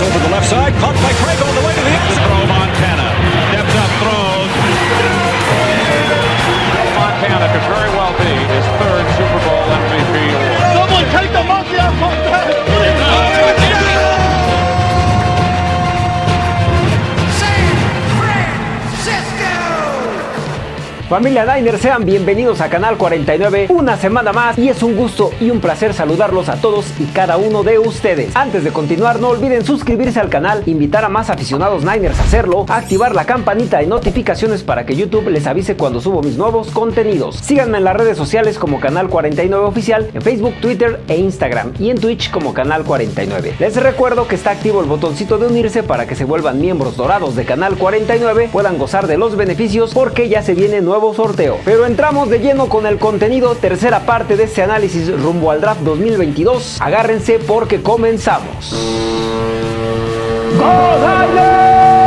over the left side, caught by Craig Familia Diner, sean bienvenidos a Canal 49 una semana más y es un gusto y un placer saludarlos a todos y cada uno de ustedes. Antes de continuar no olviden suscribirse al canal, invitar a más aficionados Niners a hacerlo, activar la campanita de notificaciones para que YouTube les avise cuando subo mis nuevos contenidos. Síganme en las redes sociales como Canal 49 Oficial, en Facebook, Twitter e Instagram y en Twitch como Canal 49. Les recuerdo que está activo el botoncito de unirse para que se vuelvan miembros dorados de Canal 49, puedan gozar de los beneficios porque ya se viene nuevo sorteo. Pero entramos de lleno con el contenido, tercera parte de este análisis rumbo al draft 2022. Agárrense porque comenzamos. ¡Go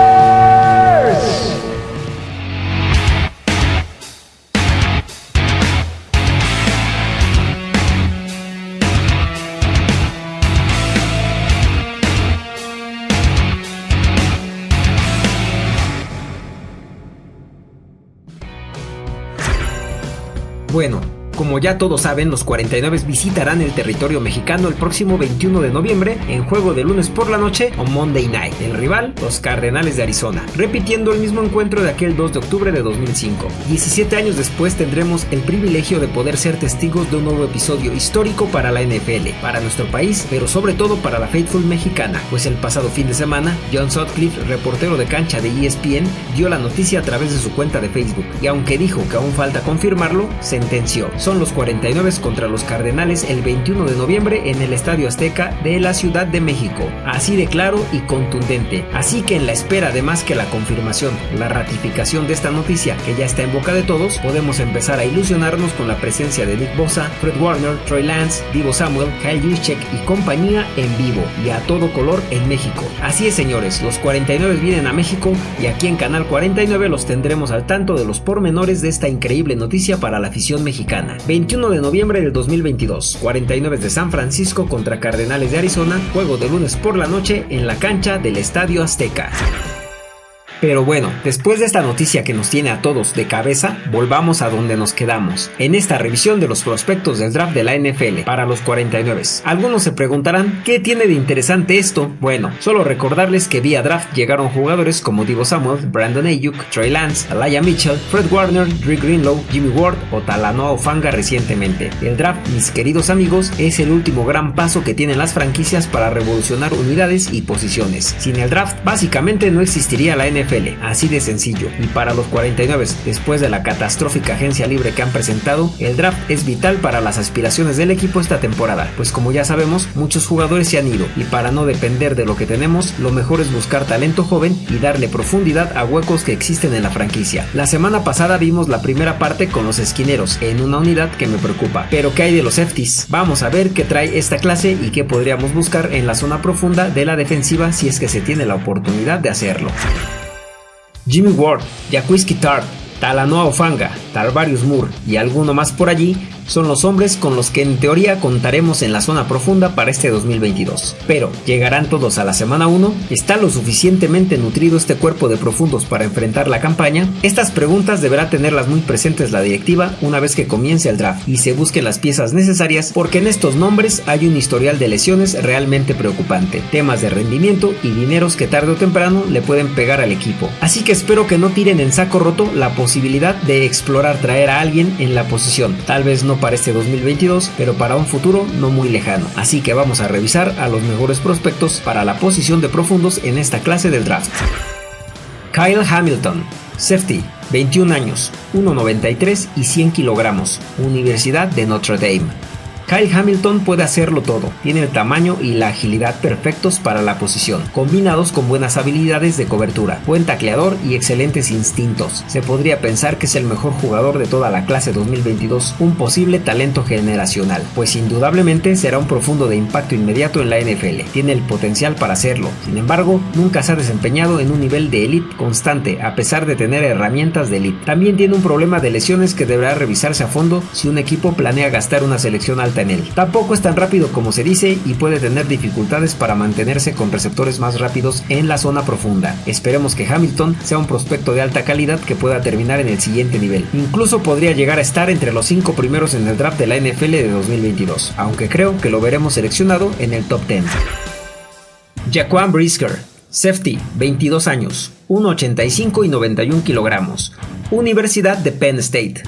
ya todos saben, los 49 visitarán el territorio mexicano el próximo 21 de noviembre en juego de lunes por la noche o Monday Night. El rival, los Cardenales de Arizona, repitiendo el mismo encuentro de aquel 2 de octubre de 2005. 17 años después tendremos el privilegio de poder ser testigos de un nuevo episodio histórico para la NFL, para nuestro país, pero sobre todo para la Faithful mexicana, pues el pasado fin de semana, John Sutcliffe, reportero de cancha de ESPN, dio la noticia a través de su cuenta de Facebook, y aunque dijo que aún falta confirmarlo, sentenció son los 49 contra los Cardenales el 21 de noviembre en el Estadio Azteca de la Ciudad de México. Así de claro y contundente. Así que en la espera de más que la confirmación, la ratificación de esta noticia que ya está en boca de todos, podemos empezar a ilusionarnos con la presencia de Nick Bosa, Fred Warner, Troy Lance, Divo Samuel, Kyle Juszczyk y compañía en vivo y a todo color en México. Así es señores, los 49 vienen a México y aquí en Canal 49 los tendremos al tanto de los pormenores de esta increíble noticia para la afición mexicana. 21 de noviembre del 2022, 49 de San Francisco contra Cardenales de Arizona, juego de lunes por la noche en la cancha del Estadio Azteca. Pero bueno, después de esta noticia que nos tiene a todos de cabeza, volvamos a donde nos quedamos, en esta revisión de los prospectos del draft de la NFL para los 49. Algunos se preguntarán, ¿qué tiene de interesante esto? Bueno, solo recordarles que vía draft llegaron jugadores como Divo Samuel, Brandon Ayuk, Trey Lance, Alaya Mitchell, Fred Warner, Drew Greenlow, Jimmy Ward o Talanoa Ofanga recientemente. El draft, mis queridos amigos, es el último gran paso que tienen las franquicias para revolucionar unidades y posiciones. Sin el draft, básicamente no existiría la NFL así de sencillo. Y para los 49, después de la catastrófica agencia libre que han presentado, el draft es vital para las aspiraciones del equipo esta temporada, pues como ya sabemos, muchos jugadores se han ido y para no depender de lo que tenemos, lo mejor es buscar talento joven y darle profundidad a huecos que existen en la franquicia. La semana pasada vimos la primera parte con los esquineros, en una unidad que me preocupa. Pero ¿qué hay de los safeties? Vamos a ver qué trae esta clase y qué podríamos buscar en la zona profunda de la defensiva si es que se tiene la oportunidad de hacerlo. Jimmy Ward, Jaquiski Tart, Talanoa Ofanga, Tarvarius Moore y alguno más por allí son los hombres con los que en teoría contaremos en la zona profunda para este 2022. Pero, ¿llegarán todos a la semana 1? ¿Está lo suficientemente nutrido este cuerpo de profundos para enfrentar la campaña? Estas preguntas deberá tenerlas muy presentes la directiva una vez que comience el draft y se busquen las piezas necesarias porque en estos nombres hay un historial de lesiones realmente preocupante, temas de rendimiento y dineros que tarde o temprano le pueden pegar al equipo. Así que espero que no tiren en saco roto la posibilidad de explorar traer a alguien en la posición, tal vez no para este 2022, pero para un futuro no muy lejano. Así que vamos a revisar a los mejores prospectos para la posición de profundos en esta clase del draft. Kyle Hamilton, safety, 21 años, 1,93 y 100 kilogramos, Universidad de Notre Dame. Kyle Hamilton puede hacerlo todo, tiene el tamaño y la agilidad perfectos para la posición, combinados con buenas habilidades de cobertura, buen tacleador y excelentes instintos. Se podría pensar que es el mejor jugador de toda la clase 2022, un posible talento generacional, pues indudablemente será un profundo de impacto inmediato en la NFL. Tiene el potencial para hacerlo, sin embargo, nunca se ha desempeñado en un nivel de elite constante, a pesar de tener herramientas de elite. También tiene un problema de lesiones que deberá revisarse a fondo si un equipo planea gastar una selección alta en él. Tampoco es tan rápido como se dice y puede tener dificultades para mantenerse con receptores más rápidos en la zona profunda. Esperemos que Hamilton sea un prospecto de alta calidad que pueda terminar en el siguiente nivel. Incluso podría llegar a estar entre los 5 primeros en el draft de la NFL de 2022, aunque creo que lo veremos seleccionado en el top 10. Jaquan Brisker, safety, 22 años, 1,85 y 91 kilogramos, Universidad de Penn State.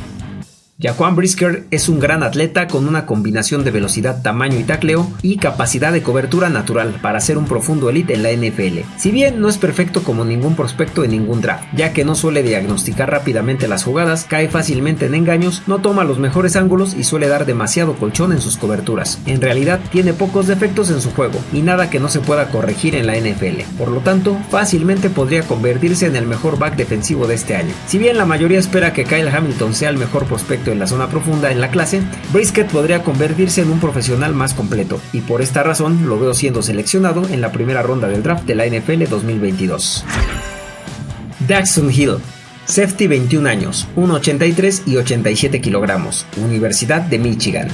Jaquan Brisker es un gran atleta con una combinación de velocidad, tamaño y tacleo y capacidad de cobertura natural para ser un profundo elite en la NFL. Si bien no es perfecto como ningún prospecto en ningún draft, ya que no suele diagnosticar rápidamente las jugadas, cae fácilmente en engaños, no toma los mejores ángulos y suele dar demasiado colchón en sus coberturas. En realidad tiene pocos defectos en su juego y nada que no se pueda corregir en la NFL. Por lo tanto, fácilmente podría convertirse en el mejor back defensivo de este año. Si bien la mayoría espera que Kyle Hamilton sea el mejor prospecto en la zona profunda en la clase, Brisket podría convertirse en un profesional más completo, y por esta razón lo veo siendo seleccionado en la primera ronda del draft de la NFL 2022. Daxon Hill, Safety 21 años, 1,83 y 87 kilogramos, Universidad de Michigan.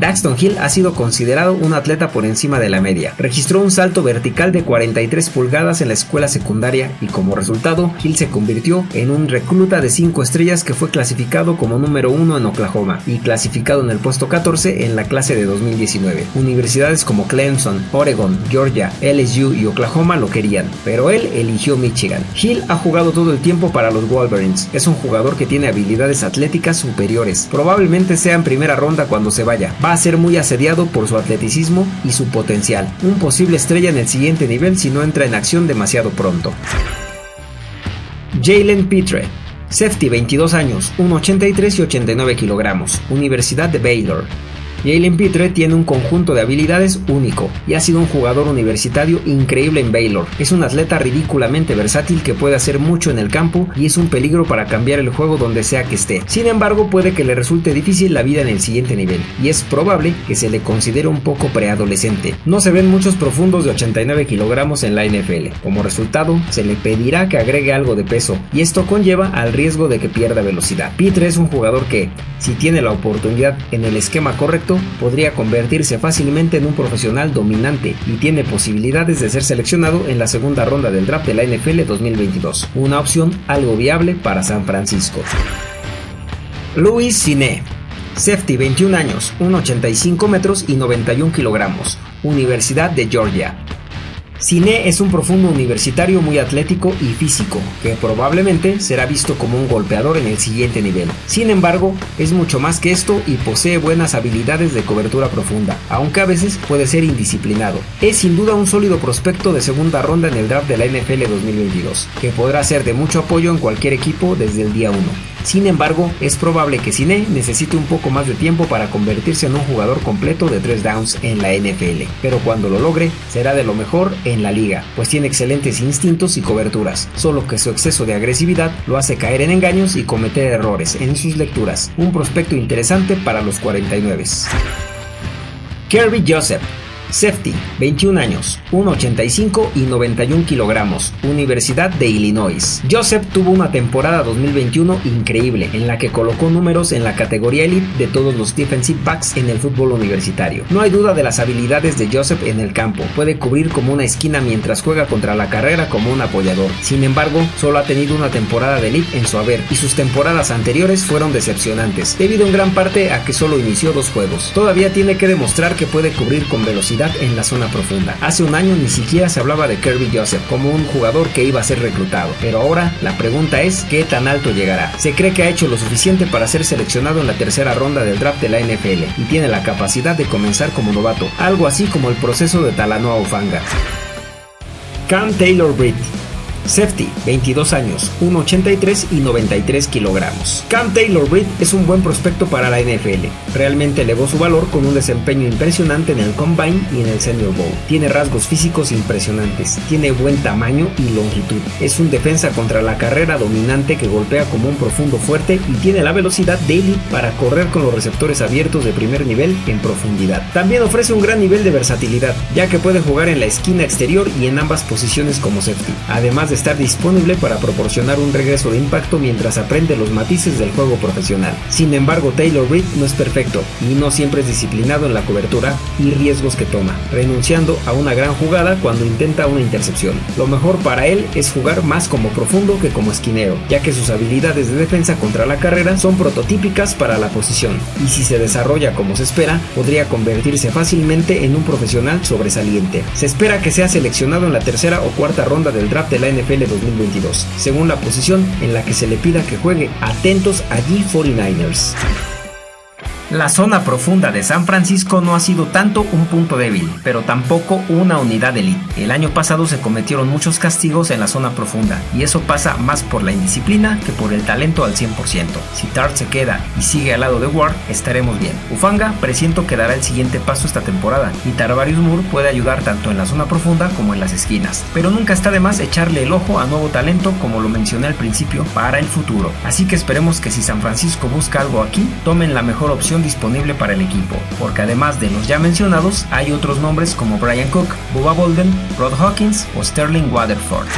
Daxton Hill ha sido considerado un atleta por encima de la media. Registró un salto vertical de 43 pulgadas en la escuela secundaria y como resultado, Hill se convirtió en un recluta de 5 estrellas que fue clasificado como número 1 en Oklahoma y clasificado en el puesto 14 en la clase de 2019. Universidades como Clemson, Oregon, Georgia, LSU y Oklahoma lo querían, pero él eligió Michigan. Hill ha jugado todo el tiempo para los Wolverines. Es un jugador que tiene habilidades atléticas superiores. Probablemente sea en primera ronda cuando se vaya va a ser muy asediado por su atleticismo y su potencial, un posible estrella en el siguiente nivel si no entra en acción demasiado pronto. Jalen Pitre, safety 22 años, 1,83 y 89 kilogramos, Universidad de Baylor, Jalen Pitre tiene un conjunto de habilidades único y ha sido un jugador universitario increíble en Baylor. Es un atleta ridículamente versátil que puede hacer mucho en el campo y es un peligro para cambiar el juego donde sea que esté. Sin embargo, puede que le resulte difícil la vida en el siguiente nivel y es probable que se le considere un poco preadolescente. No se ven muchos profundos de 89 kilogramos en la NFL. Como resultado, se le pedirá que agregue algo de peso y esto conlleva al riesgo de que pierda velocidad. Pitre es un jugador que, si tiene la oportunidad en el esquema correcto, podría convertirse fácilmente en un profesional dominante y tiene posibilidades de ser seleccionado en la segunda ronda del draft de la NFL 2022, una opción algo viable para San Francisco. Luis Cine, safety 21 años, 1,85 metros y 91 kilogramos, Universidad de Georgia. Cine es un profundo universitario muy atlético y físico, que probablemente será visto como un golpeador en el siguiente nivel. Sin embargo, es mucho más que esto y posee buenas habilidades de cobertura profunda, aunque a veces puede ser indisciplinado. Es sin duda un sólido prospecto de segunda ronda en el draft de la NFL 2022, que podrá ser de mucho apoyo en cualquier equipo desde el día 1. Sin embargo, es probable que Cine necesite un poco más de tiempo para convertirse en un jugador completo de 3 downs en la NFL, pero cuando lo logre será de lo mejor en la liga, pues tiene excelentes instintos y coberturas, solo que su exceso de agresividad lo hace caer en engaños y cometer errores en sus lecturas, un prospecto interesante para los 49. Kirby Joseph Safety, 21 años, 1,85 y 91 kilogramos, Universidad de Illinois. Joseph tuvo una temporada 2021 increíble, en la que colocó números en la categoría elite de todos los defensive backs en el fútbol universitario. No hay duda de las habilidades de Joseph en el campo, puede cubrir como una esquina mientras juega contra la carrera como un apoyador. Sin embargo, solo ha tenido una temporada de elite en su haber y sus temporadas anteriores fueron decepcionantes, debido en gran parte a que solo inició dos juegos. Todavía tiene que demostrar que puede cubrir con velocidad en la zona profunda. Hace un año ni siquiera se hablaba de Kirby Joseph como un jugador que iba a ser reclutado, pero ahora la pregunta es qué tan alto llegará. Se cree que ha hecho lo suficiente para ser seleccionado en la tercera ronda del draft de la NFL y tiene la capacidad de comenzar como novato, algo así como el proceso de Talanoa Ufanga. Cam Taylor Britt Safety, 22 años, 1,83 y 93 kilogramos. Cam Taylor Britt es un buen prospecto para la NFL. Realmente elevó su valor con un desempeño impresionante en el Combine y en el Senior Bowl. Tiene rasgos físicos impresionantes, tiene buen tamaño y longitud. Es un defensa contra la carrera dominante que golpea como un profundo fuerte y tiene la velocidad daily para correr con los receptores abiertos de primer nivel en profundidad. También ofrece un gran nivel de versatilidad, ya que puede jugar en la esquina exterior y en ambas posiciones como safety. Además de estar disponible para proporcionar un regreso de impacto mientras aprende los matices del juego profesional. Sin embargo, Taylor Reed no es perfecto y no siempre es disciplinado en la cobertura y riesgos que toma, renunciando a una gran jugada cuando intenta una intercepción. Lo mejor para él es jugar más como profundo que como esquinero, ya que sus habilidades de defensa contra la carrera son prototípicas para la posición, y si se desarrolla como se espera, podría convertirse fácilmente en un profesional sobresaliente. Se espera que sea seleccionado en la tercera o cuarta ronda del draft de la NFL 2022, según la posición en la que se le pida que juegue. Atentos allí 49ers. La zona profunda de San Francisco no ha sido tanto un punto débil, pero tampoco una unidad elite. El año pasado se cometieron muchos castigos en la zona profunda, y eso pasa más por la indisciplina que por el talento al 100%. Si Tart se queda y sigue al lado de Ward, estaremos bien. Ufanga presiento que dará el siguiente paso esta temporada, y Tarvarius Moore puede ayudar tanto en la zona profunda como en las esquinas. Pero nunca está de más echarle el ojo a nuevo talento, como lo mencioné al principio, para el futuro. Así que esperemos que si San Francisco busca algo aquí, tomen la mejor disponible para el equipo, porque además de los ya mencionados, hay otros nombres como Brian Cook, Bubba Bolden, Rod Hawkins o Sterling Waterford.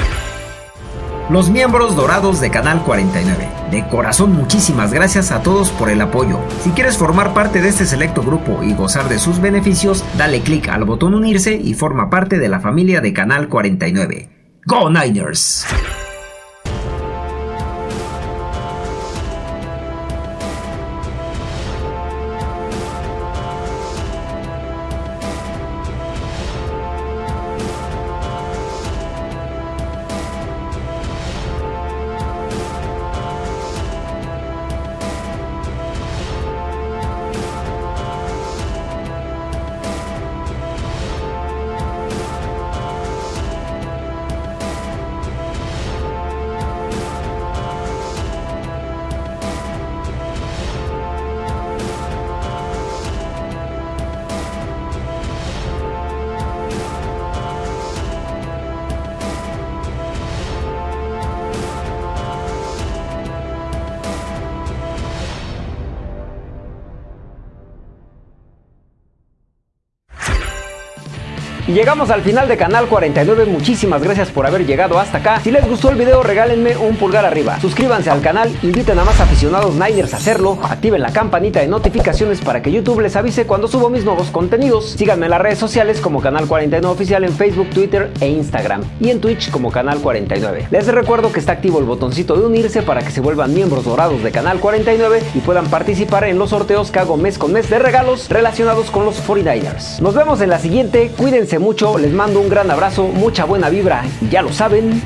Los miembros dorados de Canal 49. De corazón muchísimas gracias a todos por el apoyo. Si quieres formar parte de este selecto grupo y gozar de sus beneficios, dale clic al botón unirse y forma parte de la familia de Canal 49. ¡Go Niners! Llegamos al final de Canal 49, muchísimas gracias por haber llegado hasta acá. Si les gustó el video regálenme un pulgar arriba, suscríbanse al canal, inviten a más aficionados Niners a hacerlo, activen la campanita de notificaciones para que YouTube les avise cuando subo mis nuevos contenidos. Síganme en las redes sociales como Canal 49 Oficial en Facebook, Twitter e Instagram y en Twitch como Canal 49. Les recuerdo que está activo el botoncito de unirse para que se vuelvan miembros dorados de Canal 49 y puedan participar en los sorteos que hago mes con mes de regalos relacionados con los 49ers. Nos vemos en la siguiente, cuídense mucho, les mando un gran abrazo, mucha buena vibra, ya lo saben.